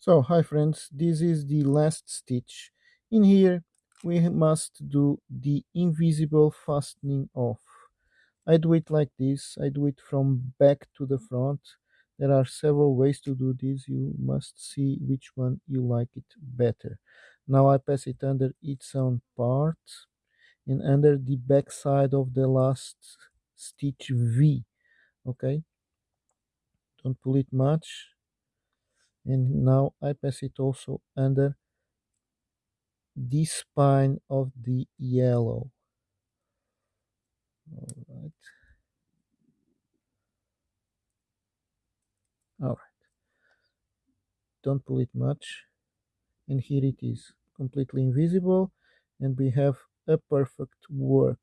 So, hi friends, this is the last stitch. In here, we must do the invisible fastening off. I do it like this. I do it from back to the front. There are several ways to do this. You must see which one you like it better. Now I pass it under its own part and under the back side of the last stitch V. Okay? Don't pull it much and now I pass it also under the spine of the yellow. All right all right don't pull it much. And here it is completely invisible and we have a perfect work